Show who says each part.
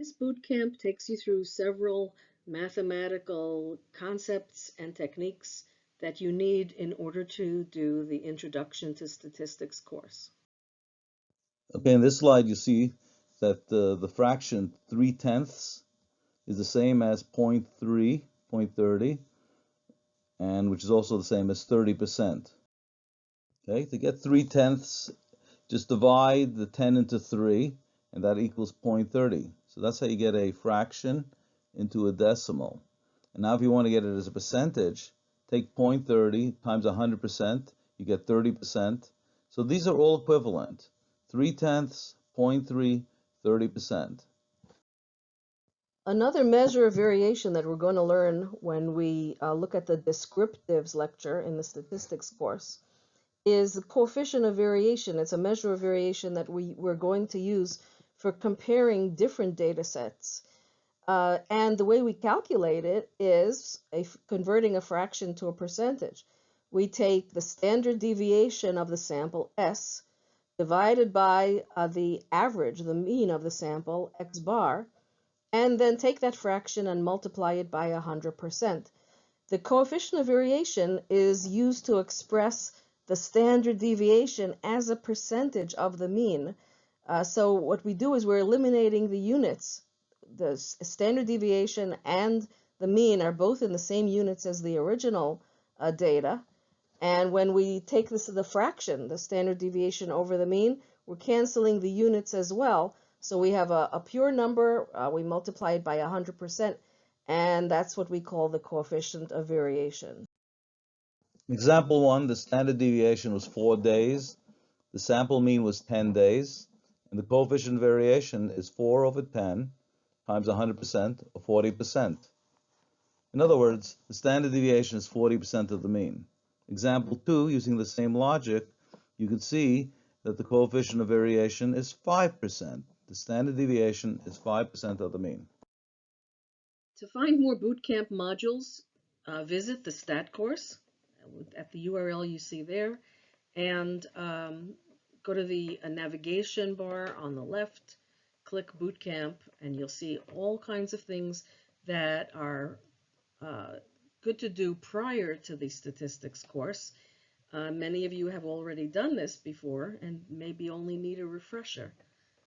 Speaker 1: This boot camp takes you through several mathematical concepts and techniques that you need in order to do the Introduction to Statistics course.
Speaker 2: Okay, in this slide you see that the, the fraction 3 tenths is the same as 0 0.3, 0.30, and which is also the same as 30%. Okay, to get 3 tenths, just divide the 10 into 3, and that equals 0.30. So that's how you get a fraction into a decimal. And now if you want to get it as a percentage, take 0.30 times 100%, you get 30%. So these are all equivalent. 3 tenths, 0.3, 30%.
Speaker 1: Another measure of variation that we're going to learn when we uh, look at the descriptives lecture in the statistics course is the coefficient of variation. It's a measure of variation that we, we're going to use for comparing different data sets. Uh, and the way we calculate it is a, converting a fraction to a percentage. We take the standard deviation of the sample S divided by uh, the average, the mean of the sample, x bar, and then take that fraction and multiply it by 100%. The coefficient of variation is used to express the standard deviation as a percentage of the mean. Uh, so what we do is we're eliminating the units. The standard deviation and the mean are both in the same units as the original uh, data. And when we take this to the fraction, the standard deviation over the mean, we're canceling the units as well. So we have a, a pure number, uh, we multiply it by 100%, and that's what we call the coefficient of variation.
Speaker 2: Example one, the standard deviation was four days, the sample mean was 10 days, and the coefficient of variation is 4 over 10 times 100% or 40%. In other words, the standard deviation is 40% of the mean. Example 2, using the same logic, you can see that the coefficient of variation is 5%. The standard deviation is 5% of the mean.
Speaker 1: To find more bootcamp modules, uh, visit the STAT course at the URL you see there and um, go to the uh, navigation bar on the left, click Bootcamp, and you'll see all kinds of things that are uh, good to do prior to the statistics course. Uh, many of you have already done this before and maybe only need a refresher.